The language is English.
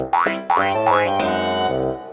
Bye.